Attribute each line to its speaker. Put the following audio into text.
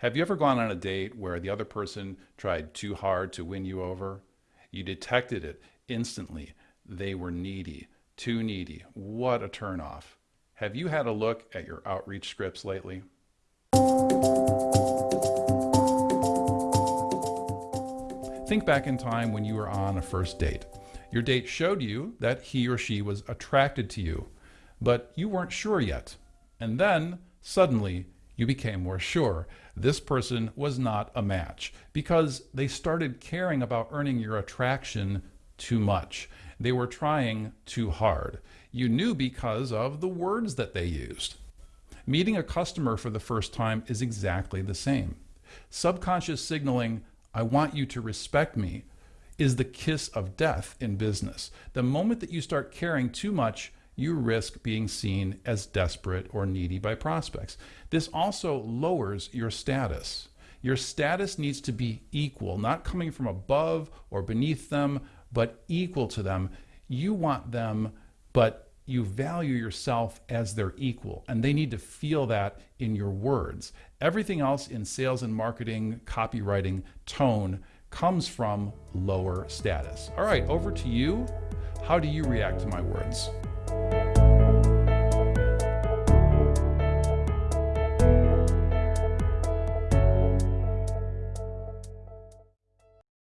Speaker 1: Have you ever gone on a date where the other person tried too hard to win you over? You detected it instantly. They were needy, too needy. What a turnoff. Have you had a look at your outreach scripts lately? Think back in time when you were on a first date. Your date showed you that he or she was attracted to you, but you weren't sure yet. And then, suddenly, you became more sure this person was not a match because they started caring about earning your attraction too much. They were trying too hard. You knew because of the words that they used. Meeting a customer for the first time is exactly the same. Subconscious signaling, I want you to respect me, is the kiss of death in business. The moment that you start caring too much, you risk being seen as desperate or needy by prospects. This also lowers your status. Your status needs to be equal, not coming from above or beneath them, but equal to them. You want them, but you value yourself as their equal, and they need to feel that in your words. Everything else in sales and marketing, copywriting, tone comes from lower status. All right, over to you. How do you react to my words? Bye.